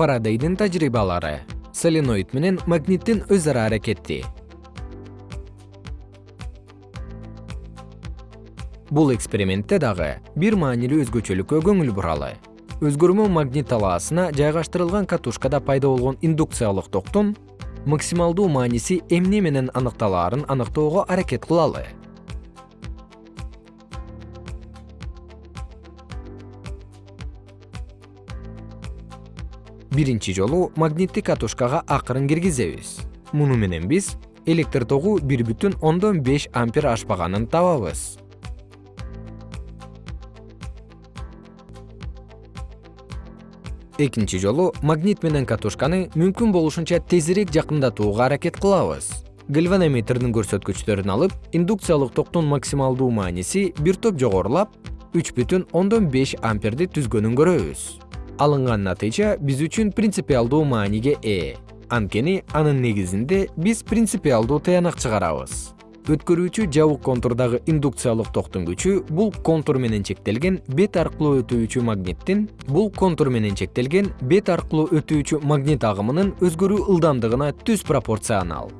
фарадейдин тажрыйбалары соленоид менен магниттин өз ара аракети. Бул экспериментте дагы бир маанилүү өзгөчөлүккө көңүл буралы. Өзгөрмө магнит талаасына жайгаштырылган катушкада пайда болгон индукциялык токтун максималдуу мааниси эмне менен аныкталаарын аныктоого аракет кылалы биринчи жолу магниттик катушкага акырын киргизебиз. Муну менен биз электр тогу бир бүтүн ондон беш ампер ашпаганын табабыз. Экинчи жолу магнит менен катушканы мүмкүн болушунча тезирээк жакындатууга аракет кылабыз. Гальванометрдин көрсөткүчтөрүн алып индукциялык токтун максималдуу мааниси бир топ жогорулап үч бүтүн ондон беш амперди түзгөнүн көрөбүз алынган натыйжа биз үчүн принципиалдуу мааниге ээ. Анткени анын негизинде биз принципиалдуу тыянак чыгарабыз. Өткөрүүчү жабык контурдагы индукциялык токтун күчү бул контур менен чектелген бет аркылуу өтүүчү магниттин бул контур менен чектелген бет аркылуу өтүүчү магнит агымынын өзгөрүү ылдамдыгына түз пропорционал